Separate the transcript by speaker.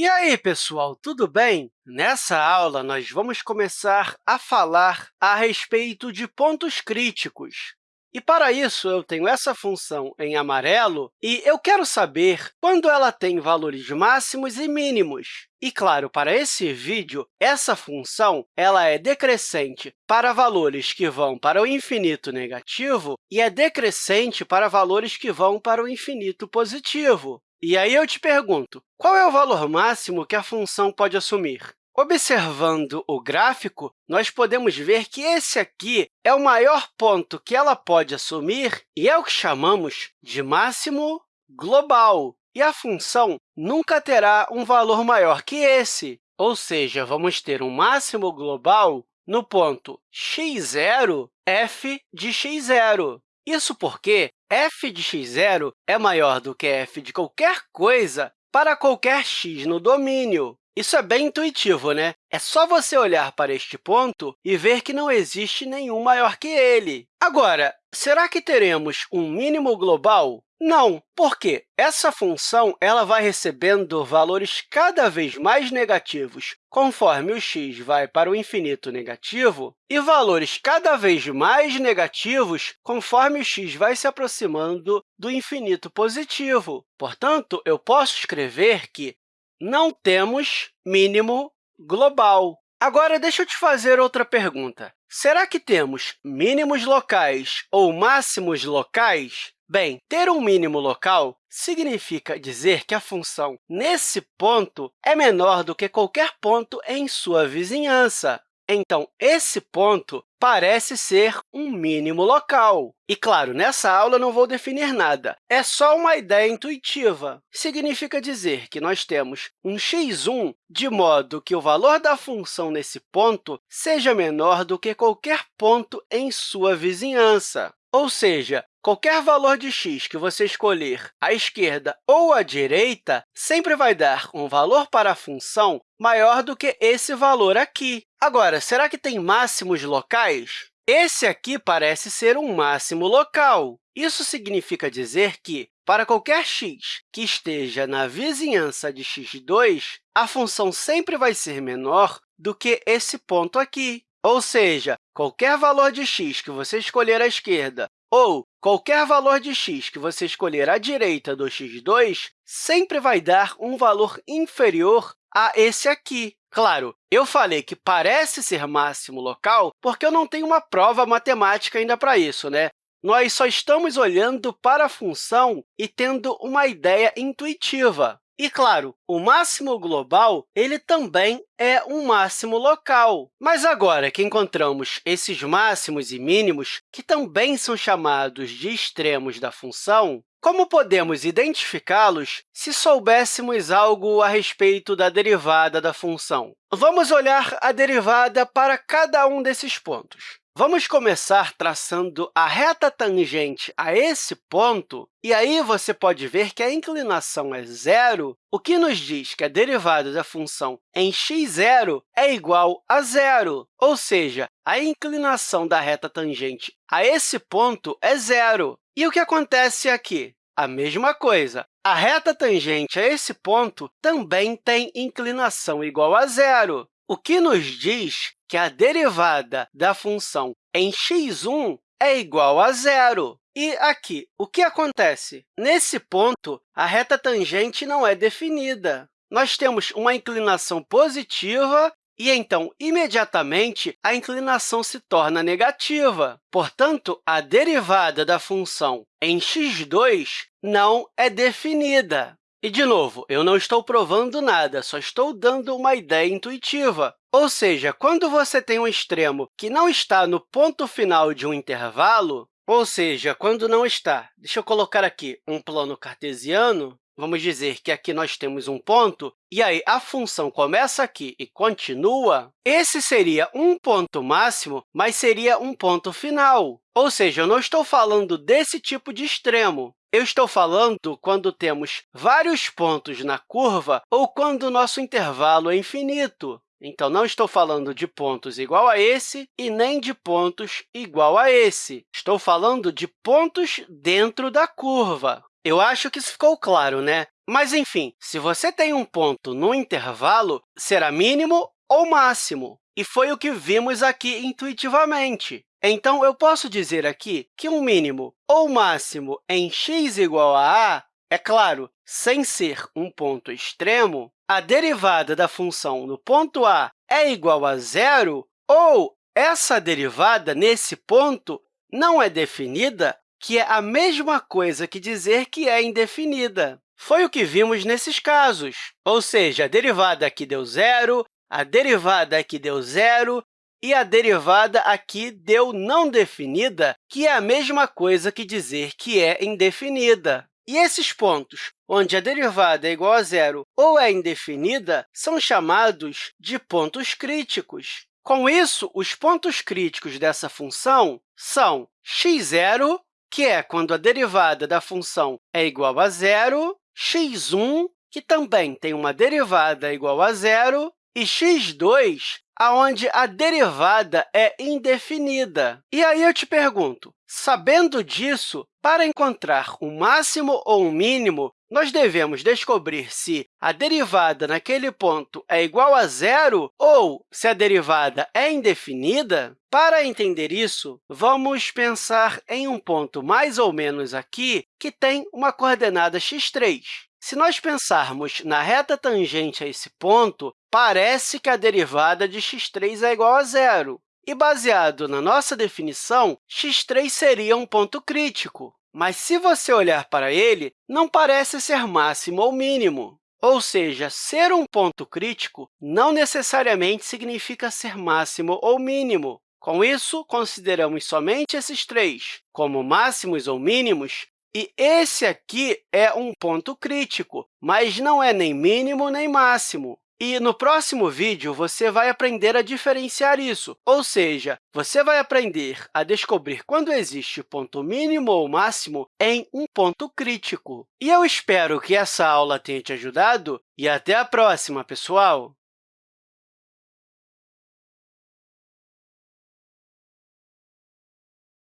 Speaker 1: E aí, pessoal, tudo bem? Nessa aula, nós vamos começar a falar a respeito de pontos críticos. E, para isso, eu tenho essa função em amarelo e eu quero saber quando ela tem valores máximos e mínimos. E, claro, para esse vídeo, essa função ela é decrescente para valores que vão para o infinito negativo e é decrescente para valores que vão para o infinito positivo. E aí eu te pergunto, qual é o valor máximo que a função pode assumir? Observando o gráfico, nós podemos ver que esse aqui é o maior ponto que ela pode assumir e é o que chamamos de máximo global. E a função nunca terá um valor maior que esse, ou seja, vamos ter um máximo global no ponto x0, f de x0. Isso porque f de x0 é maior do que f de qualquer coisa para qualquer x no domínio. Isso é bem intuitivo, né? É só você olhar para este ponto e ver que não existe nenhum maior que ele. Agora, será que teremos um mínimo global? Não, porque essa função ela vai recebendo valores cada vez mais negativos conforme o x vai para o infinito negativo e valores cada vez mais negativos conforme o x vai se aproximando do infinito positivo. Portanto, eu posso escrever que não temos mínimo global. Agora, deixa eu te fazer outra pergunta. Será que temos mínimos locais ou máximos locais? Bem, ter um mínimo local significa dizer que a função nesse ponto é menor do que qualquer ponto em sua vizinhança. Então, esse ponto parece ser um mínimo local. E, claro, nessa aula não vou definir nada, é só uma ideia intuitiva. Significa dizer que nós temos um x1 de modo que o valor da função nesse ponto seja menor do que qualquer ponto em sua vizinhança. Ou seja, qualquer valor de x que você escolher à esquerda ou à direita sempre vai dar um valor para a função maior do que esse valor aqui. Agora, será que tem máximos locais? Esse aqui parece ser um máximo local. Isso significa dizer que, para qualquer x que esteja na vizinhança de x2, a função sempre vai ser menor do que esse ponto aqui. Ou seja, qualquer valor de x que você escolher à esquerda ou qualquer valor de x que você escolher à direita do x2 sempre vai dar um valor inferior a esse aqui. Claro, eu falei que parece ser máximo local porque eu não tenho uma prova matemática ainda para isso. Né? Nós só estamos olhando para a função e tendo uma ideia intuitiva. E, claro, o máximo global ele também é um máximo local. Mas agora que encontramos esses máximos e mínimos, que também são chamados de extremos da função, como podemos identificá-los se soubéssemos algo a respeito da derivada da função? Vamos olhar a derivada para cada um desses pontos. Vamos começar traçando a reta tangente a esse ponto, e aí você pode ver que a inclinação é zero, o que nos diz que a derivada da função em x0 é igual a zero, ou seja, a inclinação da reta tangente a esse ponto é zero. E o que acontece aqui? A mesma coisa. A reta tangente a esse ponto também tem inclinação igual a zero, o que nos diz que a derivada da função em x1 é igual a zero. E aqui, o que acontece? Nesse ponto, a reta tangente não é definida. Nós temos uma inclinação positiva e, então, imediatamente, a inclinação se torna negativa. Portanto, a derivada da função em x2 não é definida. E, de novo, eu não estou provando nada, só estou dando uma ideia intuitiva. Ou seja, quando você tem um extremo que não está no ponto final de um intervalo, ou seja, quando não está, deixa eu colocar aqui um plano cartesiano, vamos dizer que aqui nós temos um ponto, e aí a função começa aqui e continua, esse seria um ponto máximo, mas seria um ponto final. Ou seja, eu não estou falando desse tipo de extremo. Eu estou falando quando temos vários pontos na curva ou quando o nosso intervalo é infinito. Então, não estou falando de pontos igual a esse e nem de pontos igual a esse. Estou falando de pontos dentro da curva. Eu acho que isso ficou claro, né? Mas, enfim, se você tem um ponto no intervalo, será mínimo ou máximo. E foi o que vimos aqui intuitivamente. Então, eu posso dizer aqui que um mínimo ou máximo em x igual a a, é claro, sem ser um ponto extremo, a derivada da função no ponto a é igual a zero, ou essa derivada, nesse ponto, não é definida, que é a mesma coisa que dizer que é indefinida. Foi o que vimos nesses casos, ou seja, a derivada aqui deu zero, a derivada aqui deu zero e a derivada aqui deu não definida, que é a mesma coisa que dizer que é indefinida. E esses pontos, onde a derivada é igual a zero ou é indefinida, são chamados de pontos críticos. Com isso, os pontos críticos dessa função são x0, que é quando a derivada da função é igual a zero, x1, que também tem uma derivada igual a zero, e x2, onde a derivada é indefinida. E aí eu te pergunto, sabendo disso, para encontrar um máximo ou um mínimo, nós devemos descobrir se a derivada naquele ponto é igual a zero ou se a derivada é indefinida? Para entender isso, vamos pensar em um ponto mais ou menos aqui que tem uma coordenada x3. Se nós pensarmos na reta tangente a esse ponto, parece que a derivada de x3 é igual a zero. E, baseado na nossa definição, x3 seria um ponto crítico. Mas, se você olhar para ele, não parece ser máximo ou mínimo. Ou seja, ser um ponto crítico não necessariamente significa ser máximo ou mínimo. Com isso, consideramos somente esses três como máximos ou mínimos, e esse aqui é um ponto crítico, mas não é nem mínimo nem máximo. E no próximo vídeo, você vai aprender a diferenciar isso, ou seja, você vai aprender a descobrir quando existe ponto mínimo ou máximo em um ponto crítico. E eu espero que essa aula tenha te ajudado e até a próxima, pessoal!